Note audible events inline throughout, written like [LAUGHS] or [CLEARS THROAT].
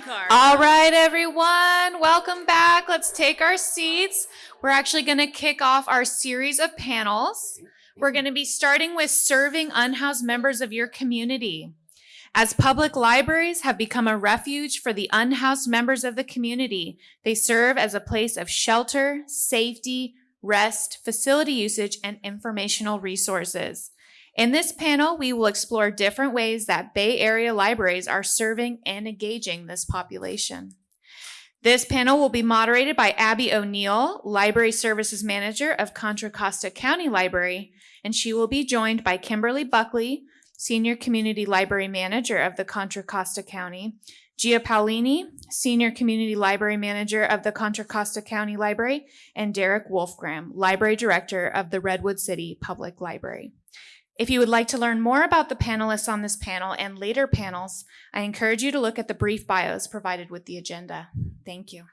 card. All right, everyone, welcome back. Let's take our seats. We're actually going to kick off our series of panels. We're going to be starting with serving unhoused members of your community. As public libraries have become a refuge for the unhoused members of the community, they serve as a place of shelter, safety, rest, facility usage, and informational resources. In this panel, we will explore different ways that Bay Area libraries are serving and engaging this population. This panel will be moderated by Abby O'Neill, Library Services Manager of Contra Costa County Library, and she will be joined by Kimberly Buckley, Senior Community Library Manager of the Contra Costa County, Gia Paolini, Senior Community Library Manager of the Contra Costa County Library, and Derek Wolfgram, Library Director of the Redwood City Public Library. If you would like to learn more about the panelists on this panel and later panels, I encourage you to look at the brief bios provided with the agenda. Thank you.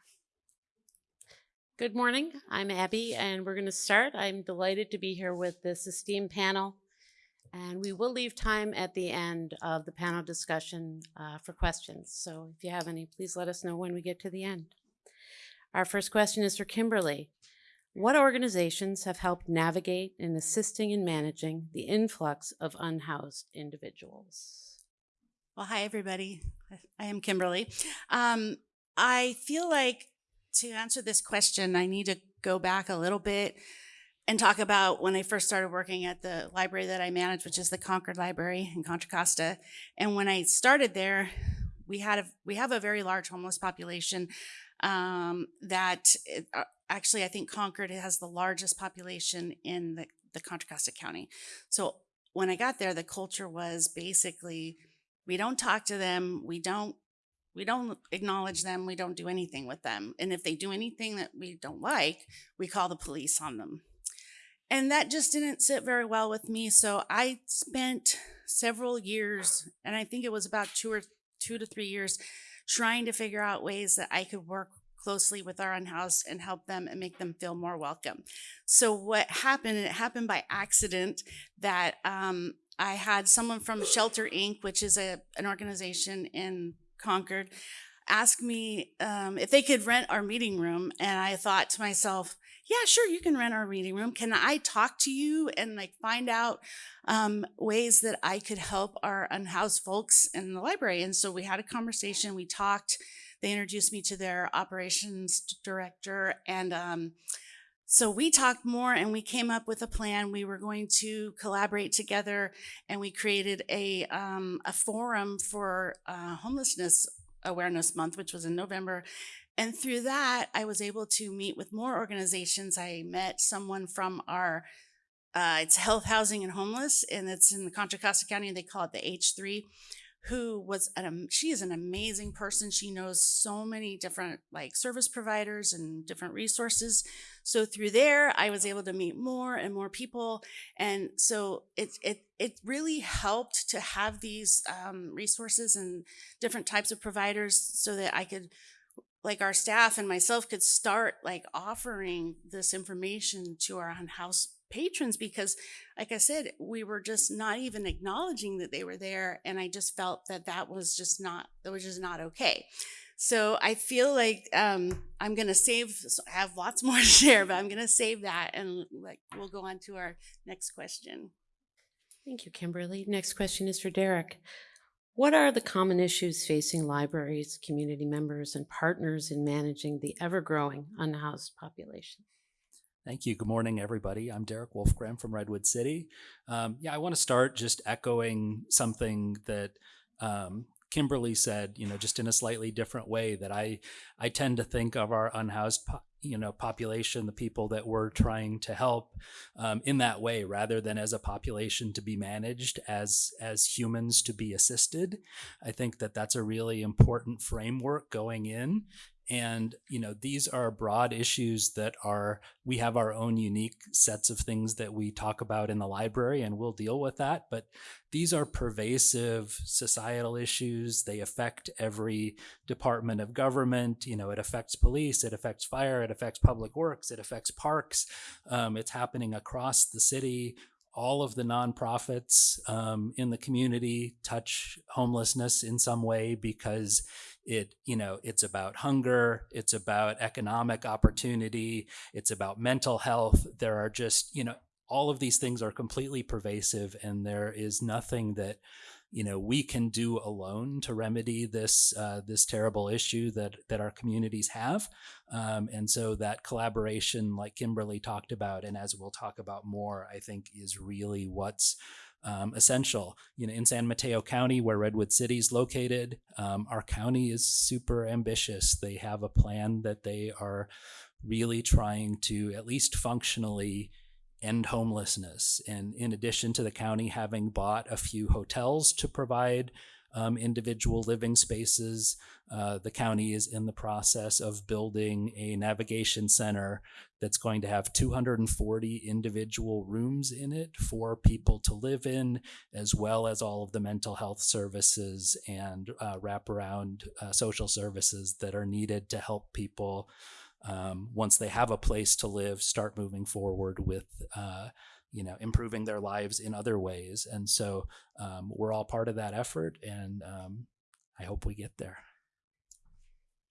Good morning. I'm Abby, and we're going to start. I'm delighted to be here with this esteemed panel, and we will leave time at the end of the panel discussion uh, for questions. So if you have any, please let us know when we get to the end. Our first question is for Kimberly. What organizations have helped navigate in assisting in managing the influx of unhoused individuals? Well, hi, everybody. I am Kimberly. Um, I feel like to answer this question, I need to go back a little bit and talk about when I first started working at the library that I manage, which is the Concord Library in Contra Costa. And when I started there, we had a we have a very large homeless population um, that uh, actually I think Concord has the largest population in the, the Contra Costa County. So when I got there, the culture was basically we don't talk to them, we don't we don't acknowledge them, we don't do anything with them. And if they do anything that we don't like, we call the police on them. And that just didn't sit very well with me. So I spent several years, and I think it was about two or two to three years, trying to figure out ways that I could work closely with our unhoused and help them and make them feel more welcome. So what happened, and it happened by accident, that um, I had someone from Shelter Inc., which is a, an organization in Concord, ask me um, if they could rent our meeting room. And I thought to myself, yeah, sure, you can rent our meeting room. Can I talk to you and like find out um, ways that I could help our unhoused folks in the library? And so we had a conversation, we talked, they introduced me to their operations director and um, so we talked more and we came up with a plan. We were going to collaborate together and we created a, um, a forum for uh, homelessness awareness month, which was in November. And through that, I was able to meet with more organizations. I met someone from our, uh, it's Health, Housing, and Homeless, and it's in the Contra Costa County, they call it the H3 who was an she is an amazing person. She knows so many different like service providers and different resources. So through there i was able to meet more and more people. And so it it it really helped to have these um, resources and different types of providers so that i could like our staff and myself could start like offering this information to our house patrons because like i said we were just not even acknowledging that they were there and i just felt that that was just not that was just not okay. So i feel like um, i'm going to save i have lots [LAUGHS] more to share but i'm going to save that and like we'll go on to our next question. Thank you kimberly. Next question is for derek. What are the common issues facing libraries, community members, and partners in managing the ever growing unhoused population? Thank you. Good morning, everybody. I'm Derek Wolfgram from Redwood City. Um, yeah, I want to start just echoing something that um, Kimberly said, you know, just in a slightly different way that I, I tend to think of our unhoused you know population the people that we're trying to help um, in that way rather than as a population to be managed as as humans to be assisted i think that that's a really important framework going in and you know these are broad issues that are we have our own unique sets of things that we talk about in the library and we'll deal with that. But these are pervasive societal issues. They affect every department of government. You know it affects police it affects fire it affects public works it affects parks. Um, it's happening across the city. All of the nonprofits um, in the community touch homelessness in some way because it you know it's about hunger it's about economic opportunity it's about mental health. There are just you know all of these things are completely pervasive and there is nothing that you know we can do alone to remedy this uh, this terrible issue that that our communities have. Um, and so that collaboration like kimberly talked about and as we'll talk about more i think is really what's um, essential you know in san mateo county where redwood city is located um, our county is super ambitious they have a plan that they are really trying to at least functionally end homelessness. And in addition to the county having bought a few hotels to provide um, individual living spaces, uh, the county is in the process of building a navigation center that's going to have 240 individual rooms in it for people to live in, as well as all of the mental health services and uh, wraparound uh, social services that are needed to help people um, once they have a place to live, start moving forward with, uh, you know, improving their lives in other ways. And so um, we're all part of that effort, and um, I hope we get there.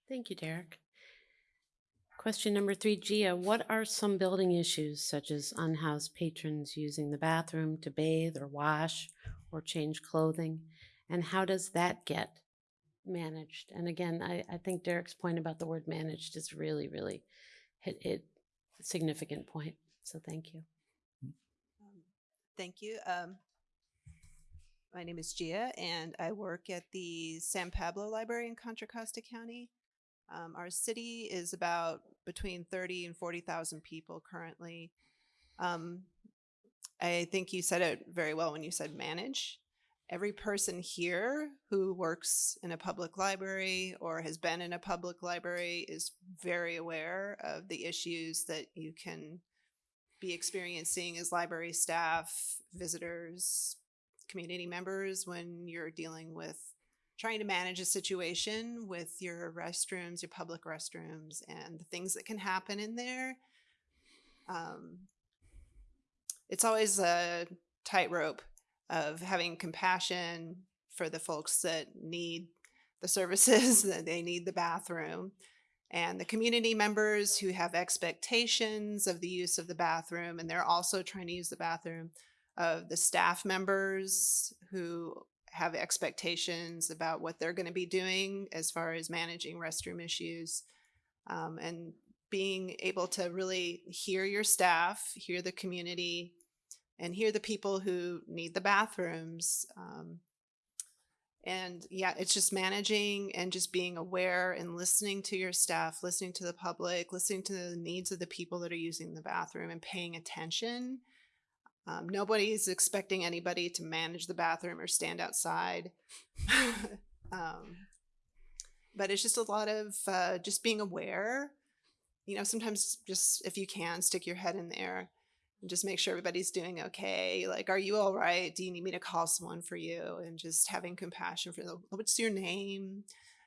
Thank you, Derek. Question number three, Gia, what are some building issues such as unhoused patrons using the bathroom to bathe or wash or change clothing? And how does that get managed. And again, I, I think Derek's point about the word managed is really, really hit it significant point. So thank you. Thank you. Um, my name is Gia, and I work at the San Pablo Library in Contra Costa County. Um, our city is about between 30 and 40,000 people currently. Um, I think you said it very well when you said manage. Every person here who works in a public library or has been in a public library is very aware of the issues that you can be experiencing as library staff, visitors, community members when you're dealing with trying to manage a situation with your restrooms, your public restrooms, and the things that can happen in there. Um, it's always a tightrope of having compassion for the folks that need the services, [LAUGHS] that they need the bathroom, and the community members who have expectations of the use of the bathroom, and they're also trying to use the bathroom, of the staff members who have expectations about what they're going to be doing as far as managing restroom issues um, and being able to really hear your staff, hear the community, and hear the people who need the bathrooms. Um, and yeah, it's just managing and just being aware and listening to your staff, listening to the public, listening to the needs of the people that are using the bathroom and paying attention. Um, nobody's expecting anybody to manage the bathroom or stand outside. [LAUGHS] um, but it's just a lot of uh, just being aware. You know, sometimes just if you can, stick your head in there and just make sure everybody's doing okay. Like, are you all right? Do you need me to call someone for you? And just having compassion for. What's your name?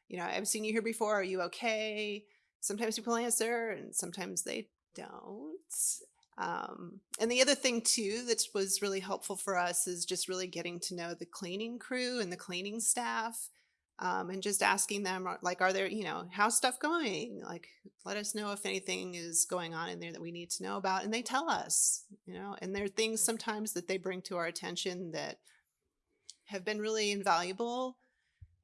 You know, I've seen you here before. Are you okay? Sometimes people answer and sometimes they don't. Um, and the other thing too that was really helpful for us is just really getting to know the cleaning crew and the cleaning staff um, and just asking them uh, like are there you know how's stuff going? Like let us know if anything is going on in there that we need to know about. And they tell us you know and there are things sometimes that they bring to our attention that have been really invaluable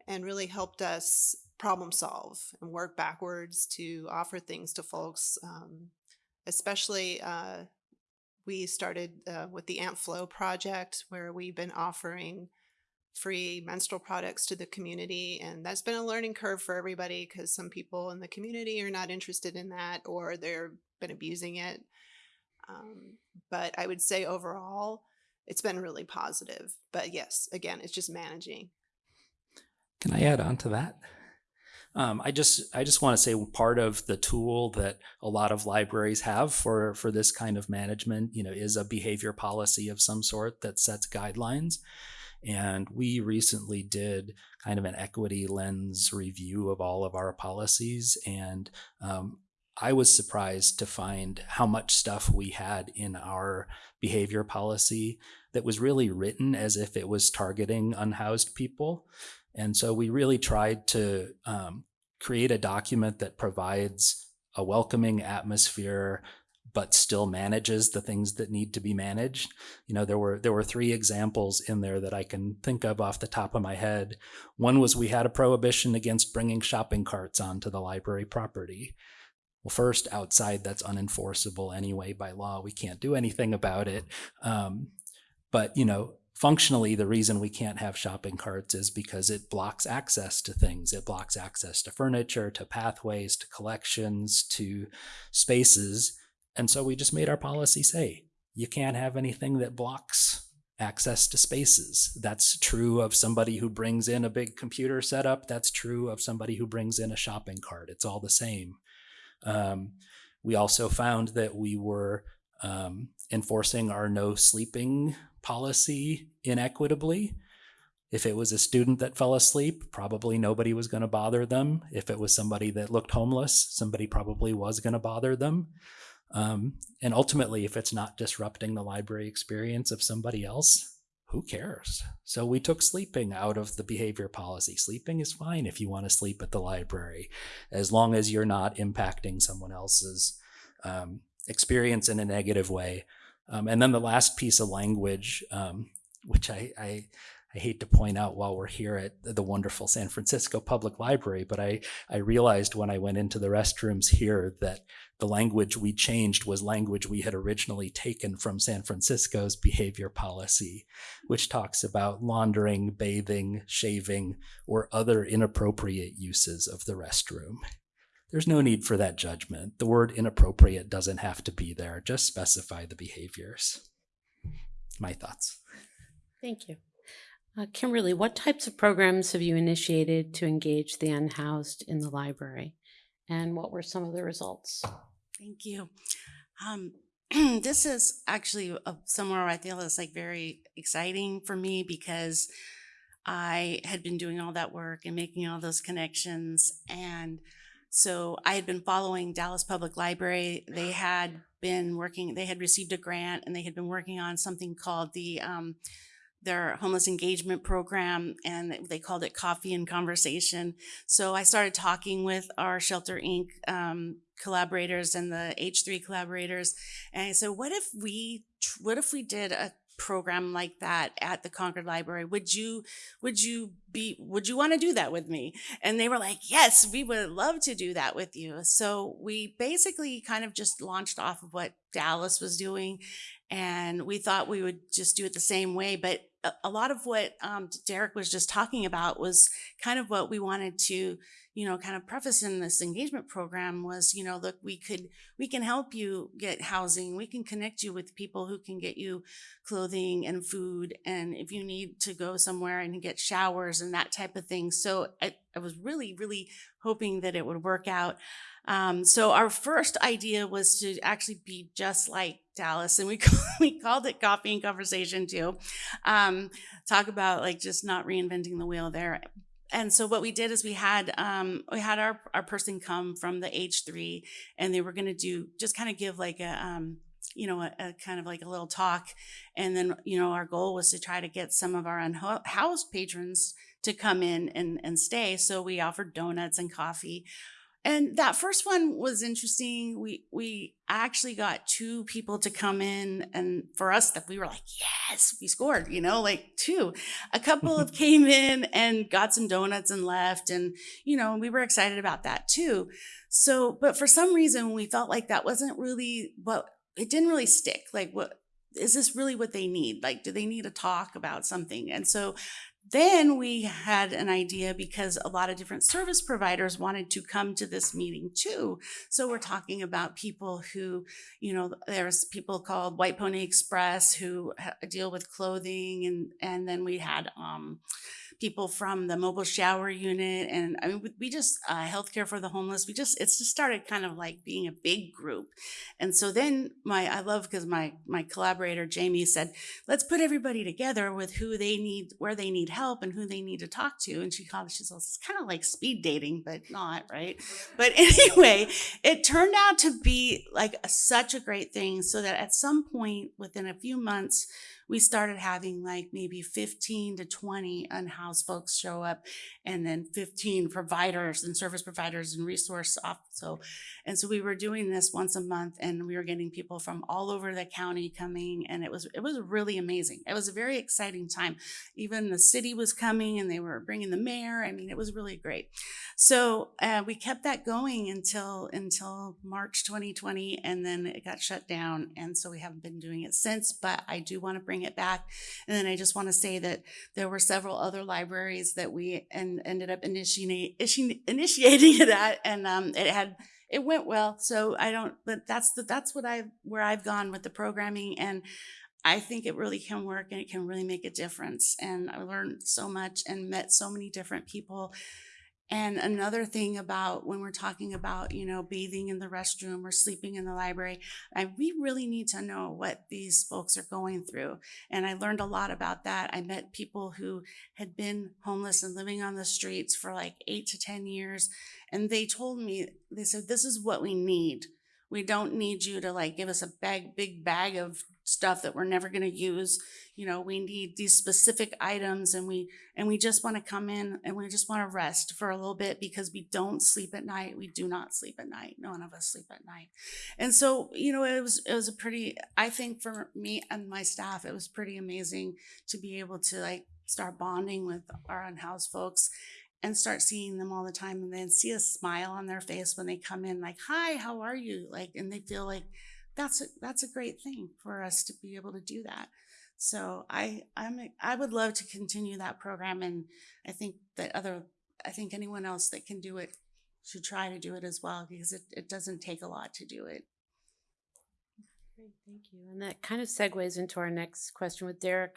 and really helped us problem solve and work backwards to offer things to folks um, especially uh, we started uh, with the Aunt Flow project where we've been offering free menstrual products to the community and that's been a learning curve for everybody because some people in the community are not interested in that or they've been abusing it um, but i would say overall it's been really positive but yes again it's just managing Can I add on to that? Um, I just I just want to say part of the tool that a lot of libraries have for for this kind of management, you know, is a behavior policy of some sort that sets guidelines. And we recently did kind of an equity lens review of all of our policies, and um, I was surprised to find how much stuff we had in our behavior policy that was really written as if it was targeting unhoused people. And so we really tried to um, create a document that provides a welcoming atmosphere but still manages the things that need to be managed. You know, there were there were three examples in there that I can think of off the top of my head. One was we had a prohibition against bringing shopping carts onto the library property. Well, first, outside, that's unenforceable anyway by law. We can't do anything about it. Um, but, you know, functionally, the reason we can't have shopping carts is because it blocks access to things. It blocks access to furniture, to pathways, to collections, to spaces. And so we just made our policy say you can't have anything that blocks access to spaces. That's true of somebody who brings in a big computer setup. That's true of somebody who brings in a shopping cart. It's all the same. Um, we also found that we were um, enforcing our no sleeping policy inequitably. If it was a student that fell asleep, probably nobody was going to bother them. If it was somebody that looked homeless, somebody probably was going to bother them. Um, and ultimately, if it's not disrupting the library experience of somebody else, who cares? So we took sleeping out of the behavior policy. Sleeping is fine if you want to sleep at the library, as long as you're not impacting someone else's um, experience in a negative way. Um, and then the last piece of language, um, which I, I I hate to point out while we're here at the wonderful San Francisco Public Library, but I, I realized when I went into the restrooms here that the language we changed was language we had originally taken from San Francisco's behavior policy, which talks about laundering, bathing, shaving, or other inappropriate uses of the restroom. There's no need for that judgment. The word inappropriate doesn't have to be there. Just specify the behaviors. My thoughts. Thank you. Uh, Kimberly, what types of programs have you initiated to engage the unhoused in the library? And what were some of the results? Thank you. Um, [CLEARS THROAT] this is actually a, somewhere I feel is like very exciting for me because I had been doing all that work and making all those connections. And so I had been following Dallas Public Library. They had been working, they had received a grant and they had been working on something called the um, their homeless engagement program and they called it coffee and conversation. So i started talking with our shelter inc um, collaborators and the h3 collaborators and i said what if we what if we did a program like that at the concord library? Would you would you be would you want to do that with me? And they were like yes we would love to do that with you. So we basically kind of just launched off of what dallas was doing and we thought we would just do it the same way but a, lot of what um, Derek was just talking about was kind of what we wanted to, you know, kind of preface in this engagement program was, you know, look, we could, we can help you get housing. We can connect you with people who can get you clothing and food. And if you need to go somewhere and get showers and that type of thing. So I, I was really, really hoping that it would work out. Um, so our first idea was to actually be just like Dallas, and we [LAUGHS] we called it Coffee and Conversation too. Um, talk about like just not reinventing the wheel there. And so what we did is we had um, we had our our person come from the H three, and they were going to do just kind of give like a um, you know a, a, kind of like a little talk, and then you know our goal was to try to get some of our unhoused patrons to come in and and stay. So we offered donuts and coffee. And that first one was interesting. We we actually got two people to come in, and for us, that we were like, yes, we scored. You know, like two. A couple [LAUGHS] of came in and got some donuts and left, and you know, we were excited about that too. So, but for some reason, we felt like that wasn't really what it didn't really stick. Like, what is this really what they need? Like, do they need to talk about something? And so then we had an idea because a lot of different service providers wanted to come to this meeting too. So we're talking about people who, you know, there's people called White Pony Express who deal with clothing, and and then we had um, people from the mobile shower unit and i mean we just uh, healthcare for the homeless we just it's just started kind of like being a big group and so then my i love because my my collaborator jamie said let's put everybody together with who they need where they need help and who they need to talk to. And she called, she says, it's kind of like speed dating, but not, right? But [LAUGHS] anyway, it turned out to be like a, such a great thing so that at some point within a few months, we started having like maybe 15 to 20 unhoused folks show up and then 15 providers and service providers and resource off so and so we were doing this once a month and we were getting people from all over the county coming and it was it was really amazing. It was a very exciting time. Even the city was coming and they were bringing the mayor i mean it was really great. So uh, we kept that going until until march 2020 and then it got shut down and so we haven't been doing it since but i do want to bring it back. And then i just want to say that there were several other libraries that we and ended up initiating initiating it at and um, it had it went well. So i don't but that's the that's what i where i've gone with the programming and i think it really can work and it can really make a difference. And i learned so much and met so many different people and another thing about when we're talking about, you know, bathing in the restroom or sleeping in the library, I, we really need to know what these folks are going through. And I learned a lot about that. I met people who had been homeless and living on the streets for like eight to 10 years. And they told me, they said, this is what we need. We don't need you to like give us a bag, big bag of stuff that we're never going to use. You know, we need these specific items and we and we just want to come in and we just want to rest for a little bit because we don't sleep at night. We do not sleep at night. None of us sleep at night. And so, you know, it was it was a pretty I think for me and my staff it was pretty amazing to be able to like start bonding with our unhoused folks and start seeing them all the time and then see a smile on their face when they come in like hi how are you like and they feel like that's a, that's a great thing for us to be able to do that so i i'm i would love to continue that program and i think that other i think anyone else that can do it should try to do it as well because it, it doesn't take a lot to do it Great, thank you. And that kind of segues into our next question with Derek.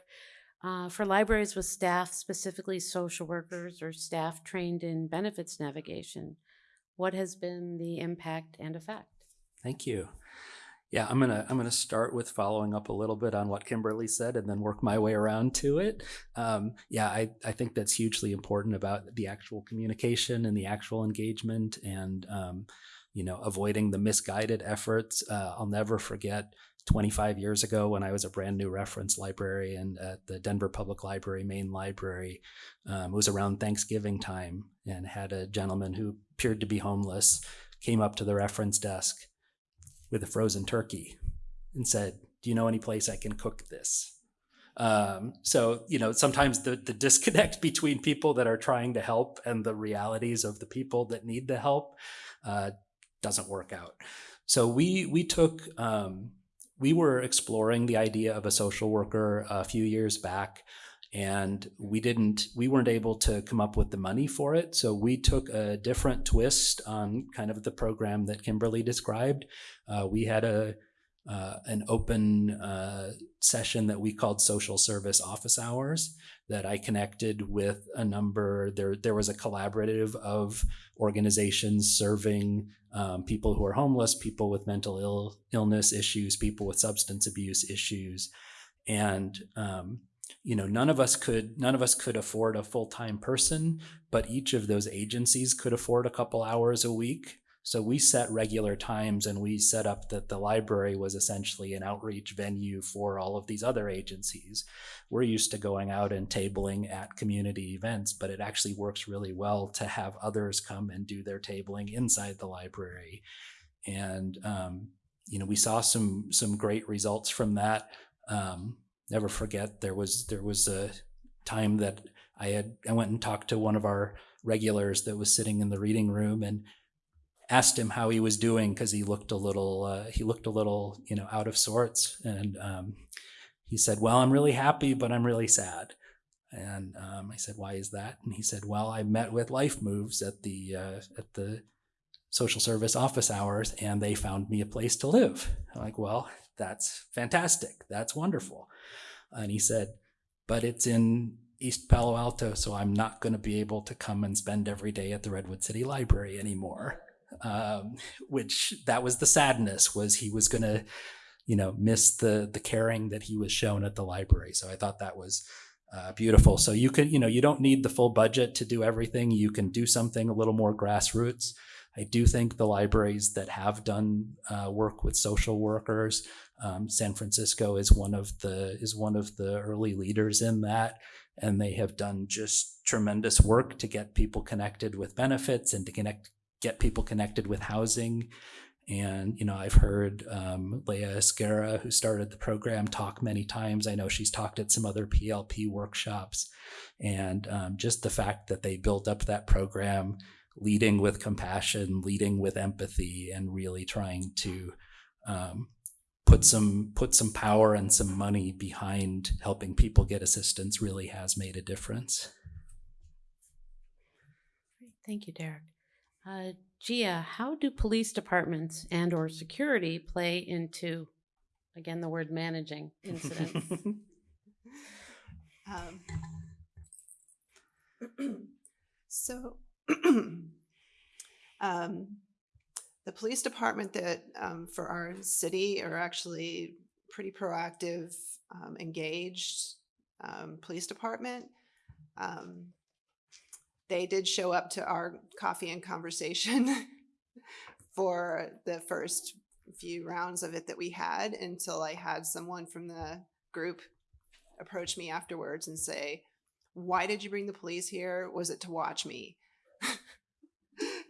Uh, for libraries with staff, specifically social workers or staff trained in benefits navigation, what has been the impact and effect? Thank you. Yeah, I'm gonna I'm gonna start with following up a little bit on what Kimberly said, and then work my way around to it. Um, yeah, I I think that's hugely important about the actual communication and the actual engagement, and um, you know, avoiding the misguided efforts. Uh, I'll never forget 25 years ago when I was a brand new reference librarian at the Denver Public Library main library. Um, it was around Thanksgiving time and had a gentleman who appeared to be homeless came up to the reference desk with a frozen turkey and said, Do you know any place I can cook this? Um, so, you know, sometimes the, the disconnect [LAUGHS] between people that are trying to help and the realities of the people that need the help uh, doesn't work out. So we we took um, we were exploring the idea of a social worker a few years back and we didn't we weren't able to come up with the money for it so we took a different twist on kind of the program that kimberly described uh, we had a uh, an open uh, session that we called social service office hours that I connected with a number. There, there was a collaborative of organizations serving um, people who are homeless, people with mental Ill, illness issues, people with substance abuse issues, and um, you know none of us could none of us could afford a full-time person but each of those agencies could afford a couple hours a week so we set regular times and we set up that the library was essentially an outreach venue for all of these other agencies. We're used to going out and tabling at community events, but it actually works really well to have others come and do their tabling inside the library. And, um, you know, we saw some some great results from that. Um, never forget there was there was a time that I had I went and talked to one of our regulars that was sitting in the reading room and asked him how he was doing because he looked a little uh, he looked a little you know out of sorts. And um, he said well i'm really happy but i'm really sad. And um, i said why is that? And he said well i met with LifeMoves at the uh, at the social service office hours and they found me a place to live. I'm like well that's fantastic that's wonderful and he said but it's in East Palo Alto, so I'm not going to be able to come and spend every day at the Redwood City Library anymore um, which that was the sadness was he was going to you know miss the the caring that he was shown at the library so i thought that was uh, beautiful. So you can, you know, you don't need the full budget to do everything. You can do something a little more grassroots. I do think the libraries that have done uh, work with social workers, um, San Francisco is one of the is one of the early leaders in that, and they have done just tremendous work to get people connected with benefits and to connect get people connected with housing. And you know, I've heard um, Leah Esguerra, who started the program, talk many times. I know she's talked at some other PLP workshops, and um, just the fact that they built up that program leading with compassion, leading with empathy, and really trying to um, put some put some power and some money behind helping people get assistance really has made a difference. Thank you, Derek. Uh, Gia, how do police departments and or security play into, again, the word managing incidents? [LAUGHS] Um, [CLEARS THROAT] so, [CLEARS THROAT] um, the police department that um, for our city are actually pretty proactive, um, engaged um, police department. Um, they did show up to our coffee and conversation [LAUGHS] for the first few rounds of it that we had until I had someone from the group approach me afterwards and say, Why did you bring the police here? Was it to watch me?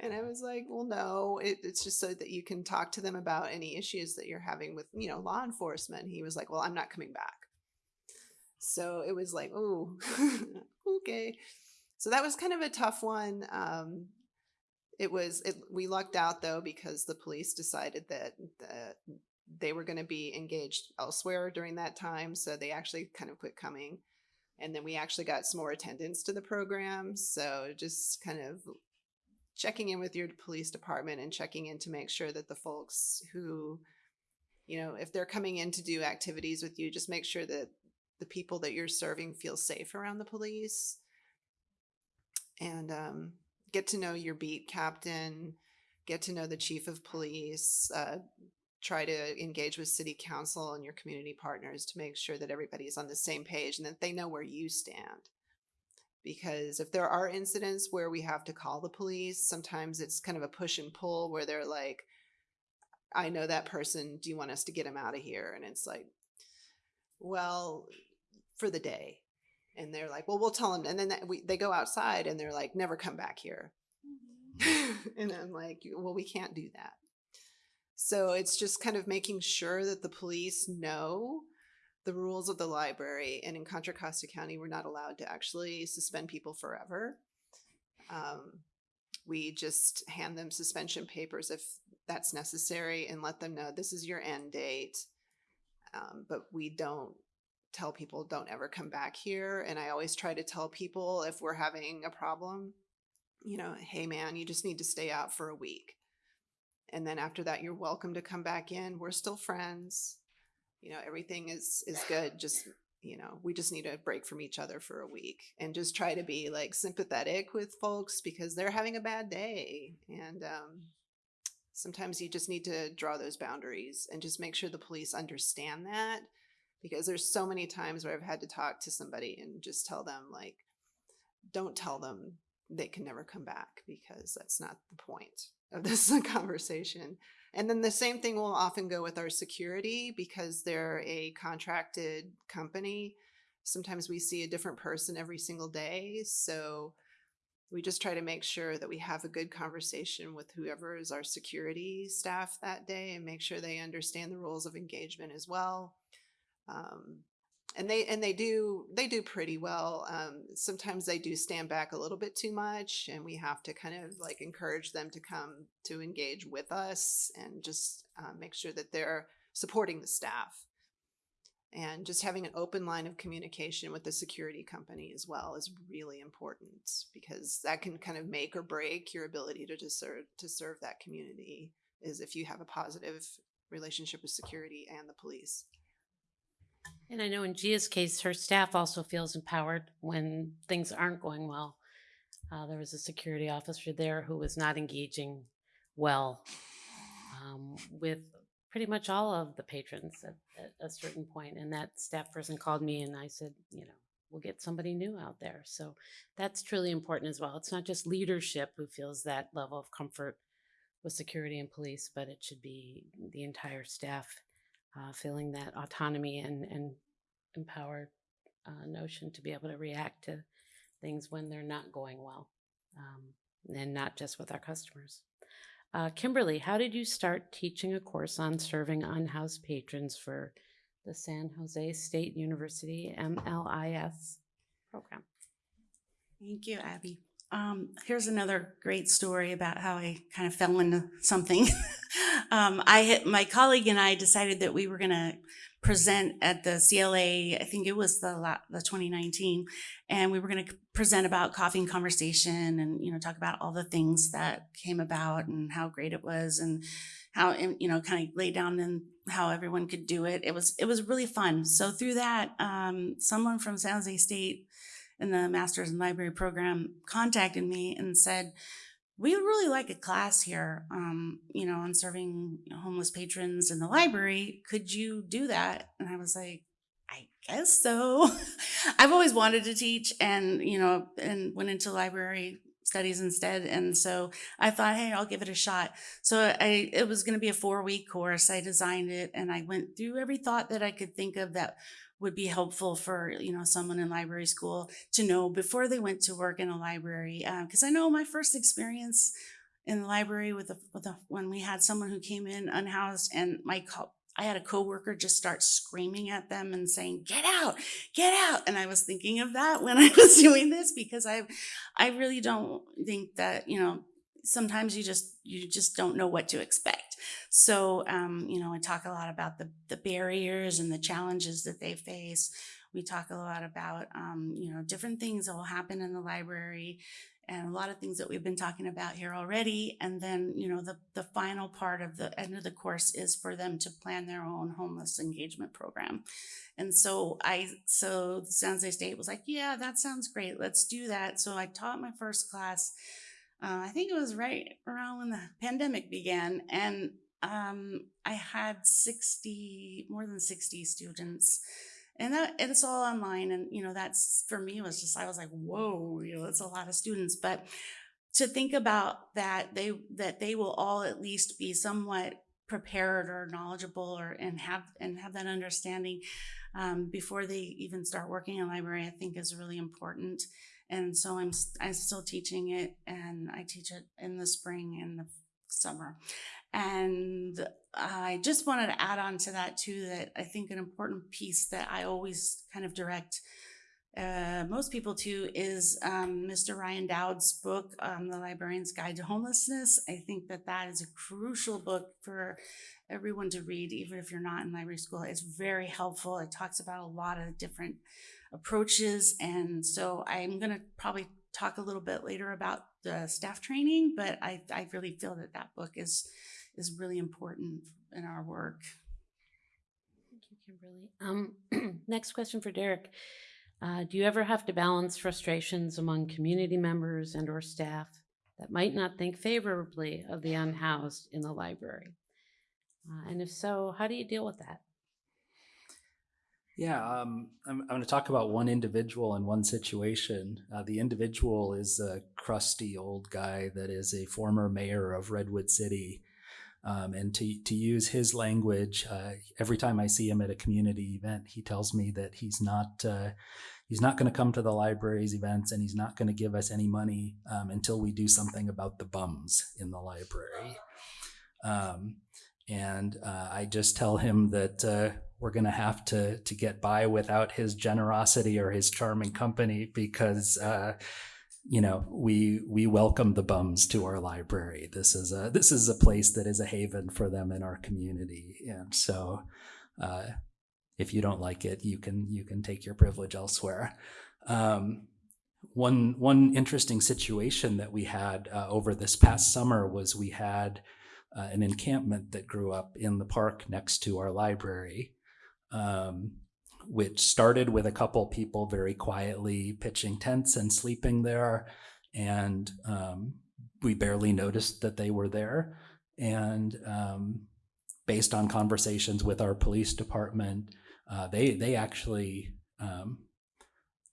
And I was like, Well, no, it, it's just so that you can talk to them about any issues that you're having with, you know, law enforcement. He was like, Well, I'm not coming back. So it was like, Oh, [LAUGHS] okay. So that was kind of a tough one. Um, it was it, we lucked out though because the police decided that that they were going to be engaged elsewhere during that time so they actually kind of quit coming and then we actually got some more attendance to the program so just kind of checking in with your police department and checking in to make sure that the folks who you know if they're coming in to do activities with you just make sure that the people that you're serving feel safe around the police and um, get to know your beat captain, get to know the chief of police, uh, try to engage with city council and your community partners to make sure that everybody is on the same page and that they know where you stand. Because if there are incidents where we have to call the police, sometimes it's kind of a push and pull where they're like, I know that person. Do you want us to get him out of here? And it's like, well, for the day and they're like, "Well, we'll tell him. And then that, we, they go outside and they're like, "Never come back here." Mm-hmm. [LAUGHS] and I'm like, "Well, we can't do that." So it's just kind of making sure that the police know the rules of the library. And in Contra Costa County, we're not allowed to actually suspend people forever. Um, we just hand them suspension papers if that's necessary and let them know this is your end date. Um, but we don't tell people don't ever come back here. And I always try to tell people if we're having a problem, you know, hey man, you just need to stay out for a week. And then after that, you're welcome to come back in. We're still friends. You know, everything is is good. Just you know, we just need a break from each other for a week and just try to be like sympathetic with folks because they're having a bad day. And um, sometimes you just need to draw those boundaries and just make sure the police understand that because there's so many times where I've had to talk to somebody and just tell them like don't tell them they can never come back because that's not the point of this [LAUGHS] conversation. And then the same thing will often go with our security because they're a contracted company. Sometimes we see a different person every single day. So we just try to make sure that we have a good conversation with whoever is our security staff that day and make sure they understand the rules of engagement as well um, and they and they do they do pretty well um, sometimes they do stand back a little bit too much and we have to kind of like encourage them to come to engage with us and just uh, make sure that they're supporting the staff. And just having an open line of communication with the security company as well is really important because that can kind of make or break your ability to serve to serve that community is if you have a positive relationship with security and the police And I know in Gia's case, her staff also feels empowered when things aren't going well. Uh, there was a security officer there who was not engaging well um, with pretty much all of the patrons at, at a certain point. And that staff person called me and I said, you know, we'll get somebody new out there. So that's truly important as well. It's not just leadership who feels that level of comfort with security and police, but it should be the entire staff uh, feeling that autonomy and, and empowered uh, notion to be able to react to things when they're not going well, um, and not just with our customers. Uh, Kimberly, how did you start teaching a course on serving unhoused patrons for the San Jose State University MLIS program? Thank you, Abby. Um, here's another great story about how I kind of fell into something. [LAUGHS] um, I my colleague and I decided that we were going to present at the CLA. I think it was the the 2019, and we were going to present about coffee and conversation, and you know talk about all the things that came about and how great it was, and how and, you know kind of lay down and how everyone could do it. It was it was really fun. So through that, um, someone from San Jose State in the master's in library program contacted me and said we would really like a class here um, you know on serving homeless patrons in the library. Could you do that? And i was like i guess so. [LAUGHS] I've always wanted to teach and you know and went into library studies instead. And so i thought hey i'll give it a shot. So i it was going to be a four week course. I designed it and i went through every thought that i could think of that would be helpful for you know someone in library school to know before they went to work in a library uh, because i know my first experience in the library with the, with the when we had someone who came in unhoused and my co- I had a coworker just start screaming at them and saying, "Get out, get out!" And I was thinking of that when [LAUGHS] I was doing this because I, I really don't think that you know sometimes you just you just don't know what to expect so um, you know i talk a lot about the the barriers and the challenges that they face. We talk a lot about um, you know different things that will happen in the library and a lot of things that we've been talking about here already. And then you know the the final part of the end of the course is for them to plan their own homeless engagement program. And so i so san jose state was like yeah that sounds great. Let's do that. So i taught my first class uh, I think it was right around when the pandemic began, and um, I had 60, more than 60 students. And that it's all online. And, you know, that's for me was just, I was like, whoa, you know, it's a lot of students. But to think about that, they that they will all at least be somewhat prepared or knowledgeable or and have and have that understanding um, before they even start working in library, I think is really important and so I'm I'm still teaching it, and I teach it in the spring and the summer. And I just wanted to add on to that too that I think an important piece that I always kind of direct uh, most people to is um, Mr. Ryan Dowd's book, um, The Librarian's Guide to Homelessness. I think that that is a crucial book for everyone to read, even if you're not in library school. It's very helpful. It talks about a lot of different approaches. And so I'm going to probably talk a little bit later about the staff training, but I, I really feel that that book is is really important in our work. Thank you, Kimberly. Um, [CLEARS THROAT] next question for Derek. Uh, do you ever have to balance frustrations among community members and or staff that might not think favorably of the unhoused in the library? Uh, and if so, how do you deal with that? Yeah, um, I'm, I'm going to talk about one individual and one situation. Uh, the individual is a crusty old guy that is a former mayor of Redwood City. Um, and to, to use his language, uh, every time I see him at a community event, he tells me that he's not uh, he's not going to come to the library's events and he's not going to give us any money um, until we do something about the bums in the library. Um, and uh, I just tell him that uh, we're going to have to to get by without his generosity or his charming company because uh, you know we we welcome the bums to our library. This is a this is a place that is a haven for them in our community, and so uh, if you don't like it, you can you can take your privilege elsewhere. Um, one one interesting situation that we had uh, over this past summer was we had uh, an encampment that grew up in the park next to our library, um, which started with a couple people very quietly pitching tents and sleeping there. And um, we barely noticed that they were there. And um, based on conversations with our police department, uh, they they actually um,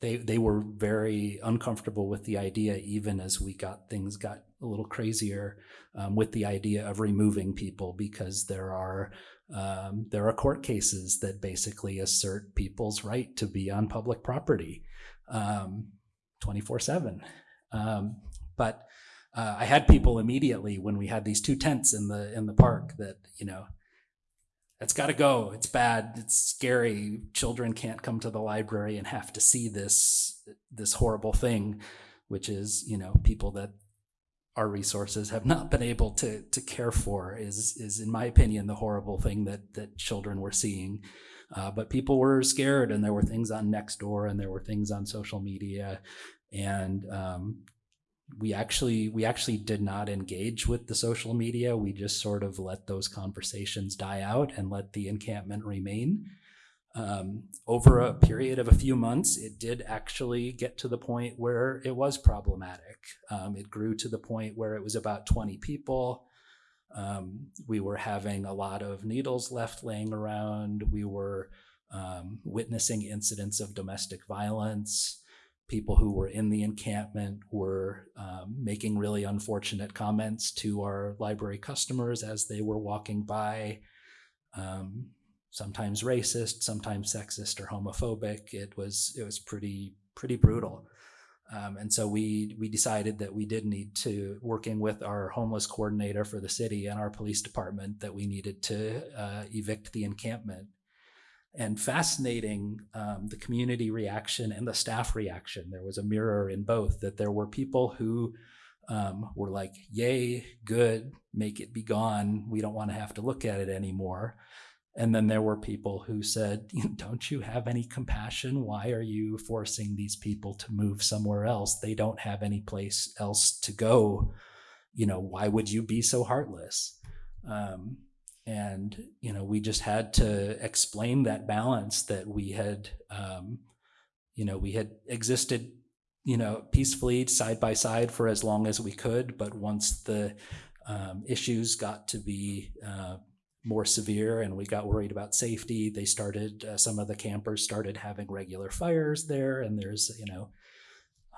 they they were very uncomfortable with the idea, even as we got things got a little crazier um, with the idea of removing people because there are um, there are court cases that basically assert people's right to be on public property twenty four seven. But uh, I had people immediately when we had these two tents in the in the park that you know that's got to go. It's bad. It's scary. Children can't come to the library and have to see this this horrible thing, which is you know people that our resources have not been able to to care for is is in my opinion the horrible thing that that children were seeing. Uh, but people were scared, and there were things on Nextdoor, and there were things on social media, and um, we actually we actually did not engage with the social media. We just sort of let those conversations die out and let the encampment remain um, over a period of a few months it did actually get to the point where it was problematic. Um, it grew to the point where it was about 20 people. Um, we were having a lot of needles left laying around. We were um, witnessing incidents of domestic violence. People who were in the encampment were um, making really unfortunate comments to our library customers as they were walking by. Um, sometimes racist, sometimes sexist or homophobic. It was it was pretty pretty brutal. Um, and so we we decided that we did need to working with our homeless coordinator for the city and our police department that we needed to uh, evict the encampment and fascinating um, the community reaction and the staff reaction. There was a mirror in both that there were people who um, were like, Yay, good, make it be gone. We don't want to have to look at it anymore. And then there were people who said, Don't you have any compassion? Why are you forcing these people to move somewhere else? They don't have any place else to go. You know, why would you be so heartless? Um, and you know we just had to explain that balance that we had um, you know we had existed you know peacefully side by side for as long as we could but once the um, issues got to be uh, more severe and we got worried about safety they started uh, some of the campers started having regular fires there and there's you know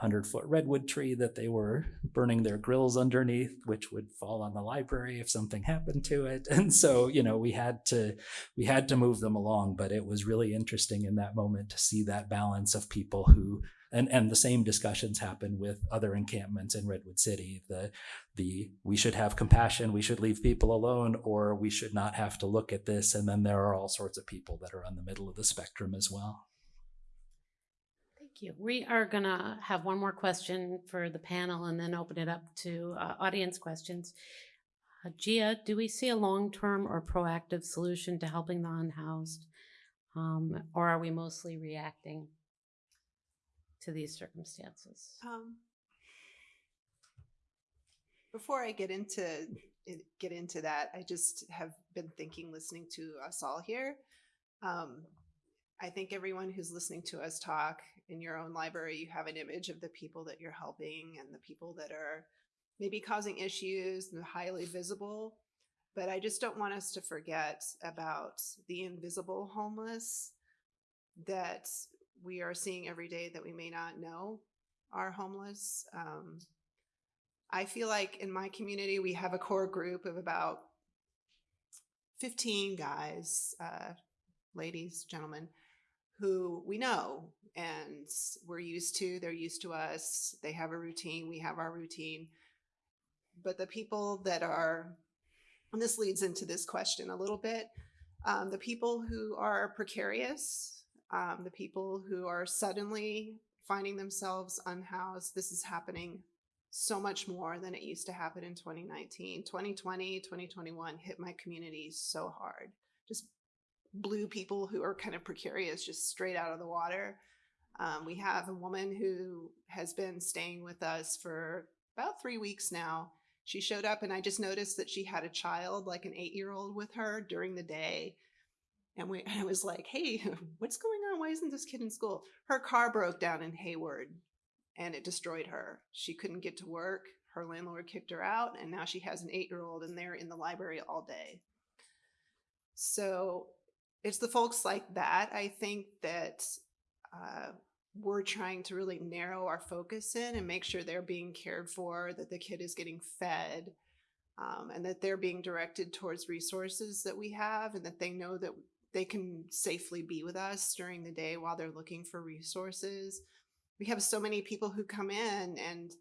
100 foot redwood tree that they were burning their grills underneath, which would fall on the library if something happened to it. [LAUGHS] And so, you know, we had to we had to move them along, but it was really interesting in that moment to see that balance of people who and and the same discussions happen with other encampments in Redwood City. The the we should have compassion, we should leave people alone, or we should not have to look at this. And then there are all sorts of people that are on the middle of the spectrum as well. Thank you. We are going to have one more question for the panel and then open it up to uh, audience questions. Uh, Gia, do we see a long-term or proactive solution to helping the unhoused? Um, or are we mostly reacting to these circumstances? Um, before I get into get into that, I just have been thinking, listening to us all here. Um, I think everyone who's listening to us talk in your own library, you have an image of the people that you're helping and the people that are maybe causing issues and highly visible. But I just don't want us to forget about the invisible homeless that we are seeing every day that we may not know are homeless. Um, I feel like in my community, we have a core group of about 15 guys, uh, ladies, gentlemen, who we know and we're used to, they're used to us, they have a routine, we have our routine. But the people that are, and this leads into this question a little bit, um, the people who are precarious, um, the people who are suddenly finding themselves unhoused, this is happening so much more than it used to happen in 2019. 2020, 2021 hit my community so hard. Just blew people who are kind of precarious just straight out of the water. Um, we have a woman who has been staying with us for about three weeks now. She showed up and I just noticed that she had a child, like an eight year old with her during the day. And we, [LAUGHS] I was like, hey, [LAUGHS] what's going on? Why isn't this kid in school? Her car broke down in Hayward and it destroyed her. She couldn't get to work. Her landlord kicked her out, and now she has an eight year old and they're in the library all day. So it's the folks like that, I think, that uh, we're trying to really narrow our focus in and make sure they're being cared for, that the kid is getting fed, um, and that they're being directed towards resources that we have, and that they know that they can safely be with us during the day while they're looking for resources. We have so many people who come in and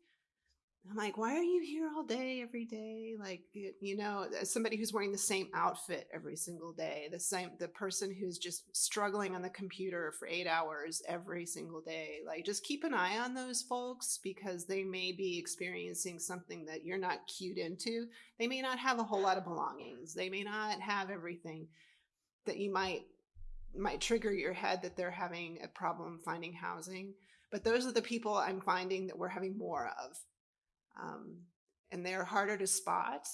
I'm like, why are you here all day, every day? Like, you know, somebody who's wearing the same outfit every single day, the same, the person who's just struggling on the computer for eight hours every single day. Like, just keep an eye on those folks because they may be experiencing something that you're not cued into. They may not have a whole lot of belongings. They may not have everything that you might might trigger your head that they're having a problem finding housing. But those are the people I'm finding that we're having more of um, and they're harder to spot.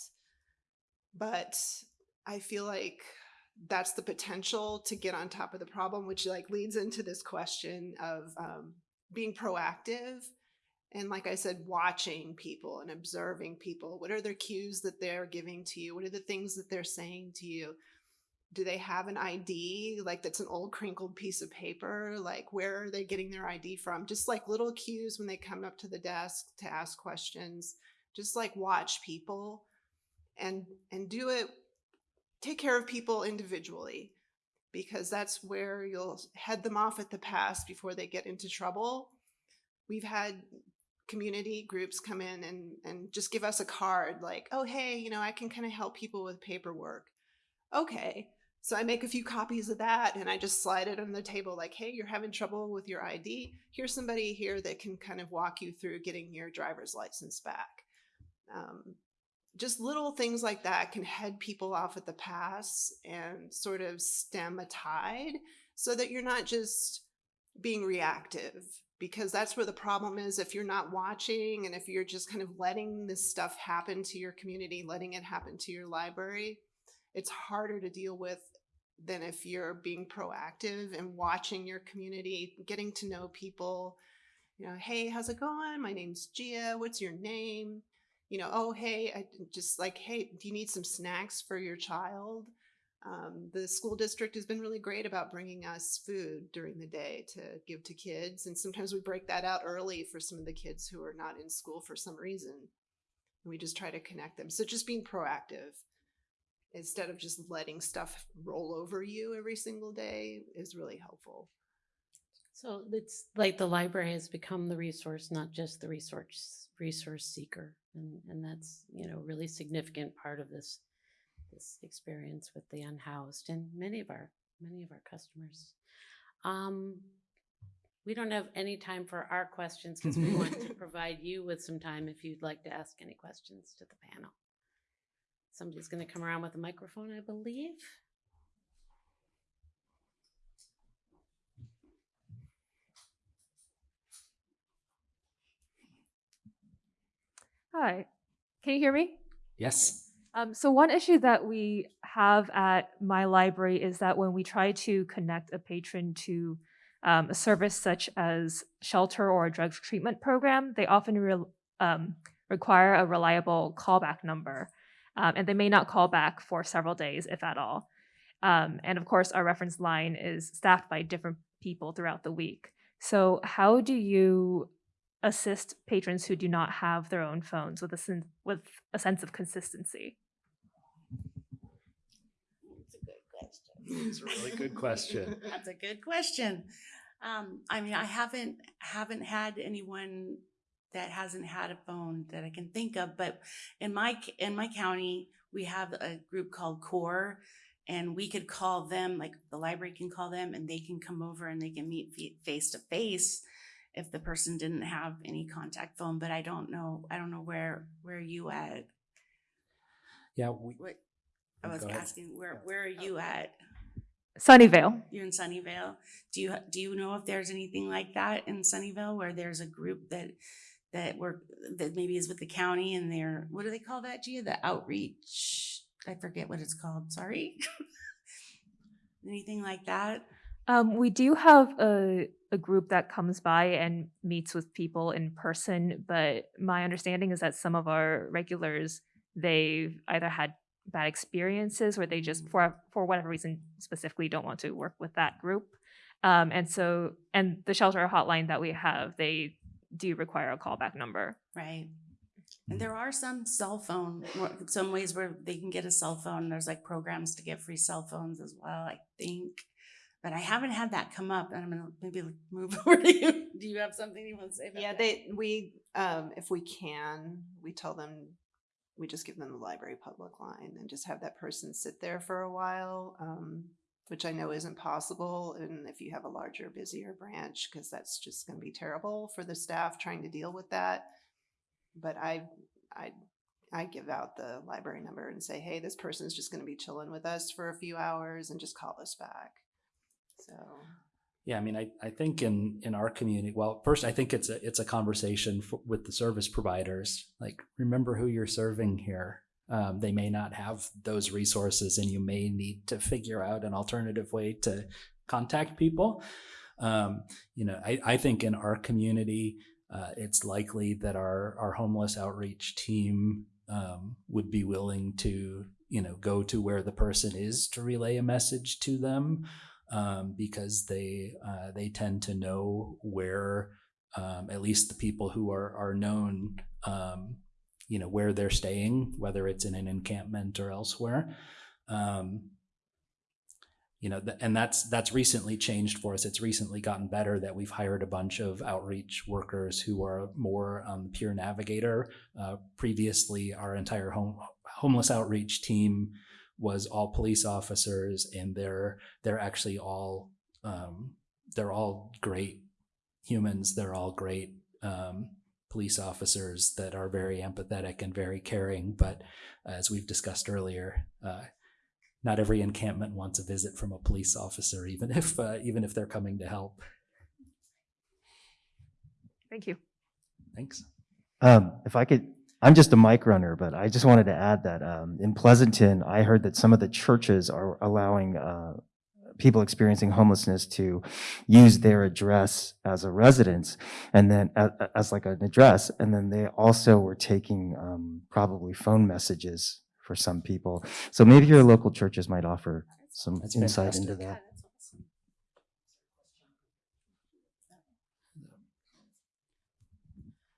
But I feel like that's the potential to get on top of the problem, which like leads into this question of um, being proactive. And like I said, watching people and observing people. What are their cues that they're giving to you? What are the things that they're saying to you? Do they have an ID? Like that's an old crinkled piece of paper? Like where are they getting their ID from? Just like little cues when they come up to the desk to ask questions. Just like watch people and and do it take care of people individually because that's where you'll head them off at the pass before they get into trouble. We've had community groups come in and and just give us a card like, "Oh, hey, you know, I can kind of help people with paperwork." Okay. So I make a few copies of that and I just slide it on the table like, "Hey, you're having trouble with your ID. Here's somebody here that can kind of walk you through getting your driver's license back." Um, just little things like that can head people off at the pass and sort of stem a tide so that you're not just being reactive because that's where the problem is if you're not watching and if you're just kind of letting this stuff happen to your community letting it happen to your library it's harder to deal with than if you're being proactive and watching your community getting to know people you know hey how's it going my name's gia what's your name you know, oh, hey, I just like, hey, do you need some snacks for your child? Um, the school district has been really great about bringing us food during the day to give to kids. And sometimes we break that out early for some of the kids who are not in school for some reason. And we just try to connect them. So just being proactive instead of just letting stuff roll over you every single day is really helpful. So it's like the library has become the resource, not just the resource resource seeker, and and that's you know really significant part of this this experience with the unhoused and many of our many of our customers. Um, we don't have any time for our questions because we want to [LAUGHS] provide you with some time if you'd like to ask any questions to the panel. Somebody's going to come around with a microphone, I believe. Hi, can you hear me? Yes. Um, so one issue that we have at my library is that when we try to connect a patron to um, a service such as shelter or a drug treatment program, they often re- um, require a reliable callback number, um, and they may not call back for several days, if at all. Um, and of course, our reference line is staffed by different people throughout the week. So, how do you assist patrons who do not have their own phones with a sen- with a sense of consistency? That's a good question. It's a really good question. [LAUGHS] That's a good question. Um, I mean, I haven't haven't had anyone that hasn't had a phone that I can think of, but in my in my county, we have a group called Core, and we could call them. Like the library can call them, and they can come over and they can meet face to face if the person didn't have any contact phone. But I don't know. I don't know where where you at. Yeah, we, What I oh, was asking where where are you oh. at? Sunnyvale. You're in Sunnyvale. Do you do you know if there's anything like that in Sunnyvale where there's a group that that work that maybe is with the county and they're what do they call that, Gia? The outreach. I forget what it's called. Sorry. [LAUGHS] anything like that? Um, we do have a a group that comes by and meets with people in person, but my understanding is that some of our regulars they've either had bad experiences or they just for for whatever reason specifically don't want to work with that group. Um, and so, and the shelter hotline that we have, they do you require a callback number. Right. And there are some cell phone, some ways where they can get a cell phone. There's like programs to get free cell phones as well, I think. But I haven't had that come up and I'm gonna maybe [LAUGHS] move over to you. Do you have something you want to say about Yeah, that? they, we, um, if we can, we tell them, we just give them the library public line and just have that person sit there for a while. Um, which I know isn't possible. And if you have a larger, busier branch, because that's just gonna be terrible for the staff trying to deal with that. But I, I, I give out the library number and say, hey, this person's just gonna be chilling with us for a few hours and just call us back. So. Yeah, I mean, I, I think in, in our community, well, first, I think it's a, it's a conversation f with the service providers. Like, remember who you're serving here. Um, they may not have those resources and you may need to figure out an alternative way to contact people. Um, you know, I, I think in our community, uh, it's likely that our, our homeless outreach team um, would be willing to, you know, go to where the person is to relay a message to them um, because they uh, they tend to know where um, at least the people who are are known um, you know where they're staying whether it's in an encampment or elsewhere. Um, you know th- and that's that's recently changed for us. It's recently gotten better that we've hired a bunch of outreach workers who are more um, peer navigator. Uh, previously our entire home homeless outreach team was all police officers and they're they're actually all um, they're all great humans. They're all great um, police officers that are very empathetic and very caring but as we've discussed earlier uh, not every encampment wants a visit from a police officer even if uh, even if they're coming to help Thank you. thanks Um, if I could, I'm just a mic runner, but I just wanted to add that um, in Pleasanton, I heard that some of the churches are allowing uh, people experiencing homelessness to use their address as a residence and then a- a- as like an address. And then they also were taking um, probably phone messages for some people. So maybe your local churches might offer some That's insight into that.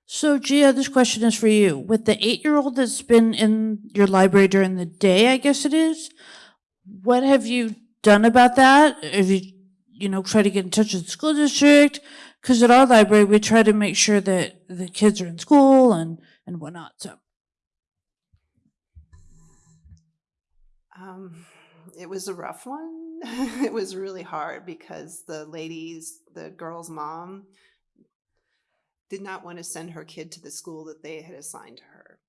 So, Gia, this question is for you. With the eight year old that's been in your library during the day, I guess it is, what have you done about that? if you, you know, try to get in touch with the school district? Because at our library, we try to make sure that the kids are in school and, and whatnot. So, Um, it was a rough one. [LAUGHS] it was really hard because the ladies, the girl's mom, did not want to send her kid to the school that they had assigned to her.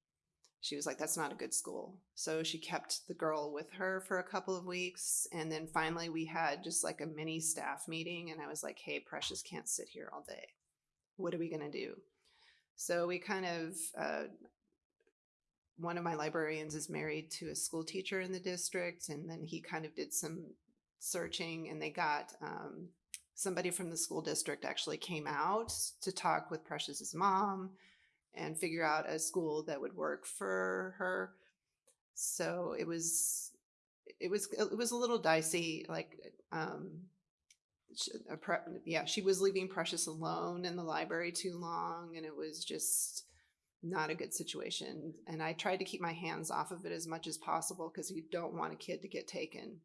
She was like, that's not a good school. So she kept the girl with her for a couple of weeks. And then finally, we had just like a mini staff meeting. And I was like, hey, Precious can't sit here all day. What are we going to do? So we kind of uh, one of my librarians is married to a school teacher in the district and then he kind of did some searching and they got um, somebody from the school district actually came out to talk with precious's mom and figure out a school that would work for her so it was it was it was a little dicey like um yeah she was leaving precious alone in the library too long and it was just not a good situation. And I tried to keep my hands off of it as much as possible because you don't want a kid to get taken.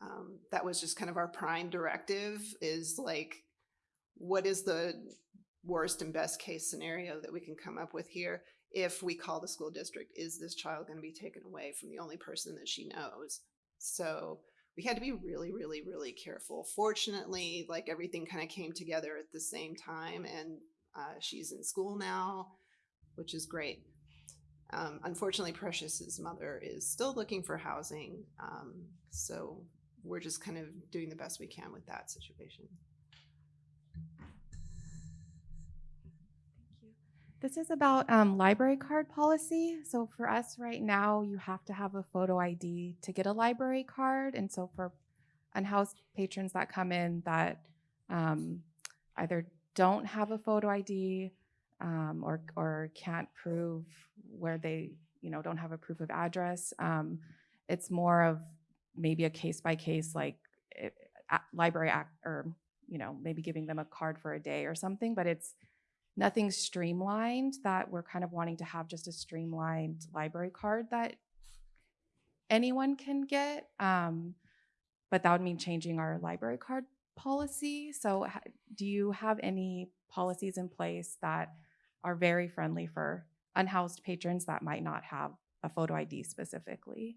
Um, that was just kind of our prime directive is like, what is the worst and best case scenario that we can come up with here? If we call the school district, is this child going to be taken away from the only person that she knows? So we had to be really, really, really careful. Fortunately, like everything kind of came together at the same time and uh, she's in school now, which is great. Um, unfortunately, Precious's mother is still looking for housing. Um, so we're just kind of doing the best we can with that situation. This is about um, library card policy. So for us right now, you have to have a photo ID to get a library card. And so for unhoused patrons that come in that um, either don't have a photo ID um, or or can't prove where they you know don't have a proof of address, um, it's more of maybe a case by case like. It, a- library act or you know maybe giving them a card for a day or something but it's nothing streamlined that we're kind of wanting to have just a streamlined library card that anyone can get um, but that would mean changing our library card policy. So do you have any policies in place that are very friendly for unhoused patrons that might not have a photo id specifically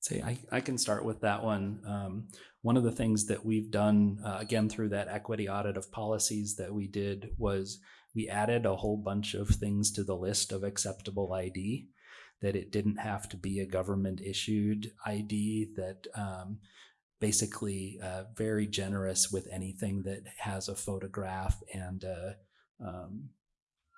say I, I can start with that one. Um, one of the things that we've done, uh, again, through that equity audit of policies that we did was we added a whole bunch of things to the list of acceptable ID, that it didn't have to be a government issued ID, that um, basically uh, very generous with anything that has a photograph and a, um,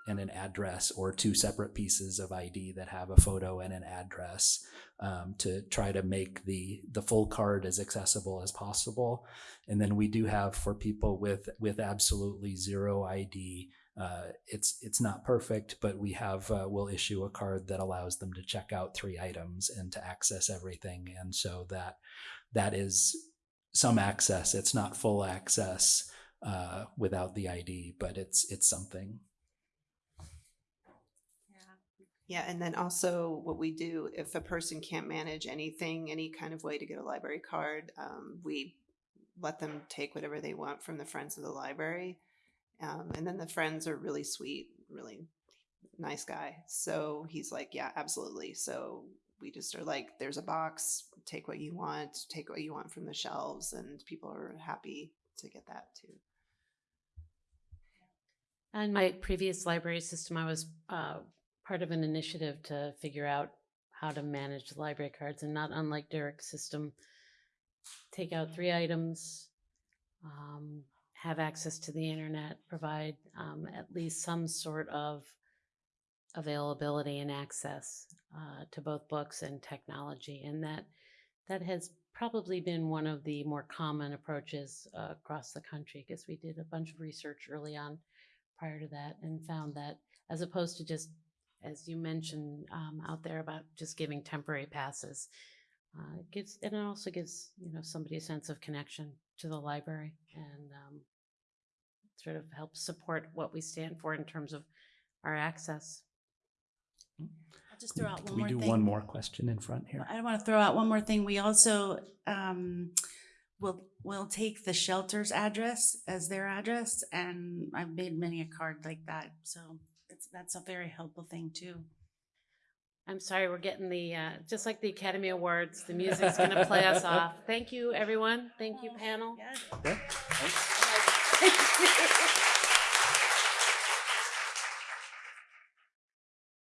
and an address or two separate pieces of ID that have a photo and an address um, to try to make the the full card as accessible as possible. And then we do have for people with with absolutely zero ID. Uh, it's it's not perfect, but we have uh, we'll issue a card that allows them to check out three items and to access everything, and so that that is some access. It's not full access uh, without the ID, but it's it's something. Yeah, and then also what we do if a person can't manage anything, any kind of way to get a library card, um, we let them take whatever they want from the friends of the library. Um, and then the friends are really sweet, really nice guy. So he's like, yeah, absolutely. So we just are like, there's a box, take what you want, take what you want from the shelves, and people are happy to get that too. In my previous library system, I was uh, part of an initiative to figure out how to manage library cards, and not unlike Derek's system, take out three items, um, have access to the internet, provide um, at least some sort of availability and access uh, to both books and technology, and that that has probably been one of the more common approaches uh, across the country because we did a bunch of research early on prior to that and found that as opposed to just as you mentioned um, out there about just giving temporary passes uh, it gives and it also gives you know somebody a sense of connection to the library and um, sort of helps support what we stand for in terms of our access I'll just throw out Can one we more do thing. one more question in front here? I want to throw out one more thing. We also um, will will take the shelter's address as their address, and I've made many a card like that. So it's that's a very helpful thing too. i'm sorry we're getting the uh, just like the academy awards the music's going [LAUGHS] to play us off thank you everyone thank you panel Yeah. Yeah.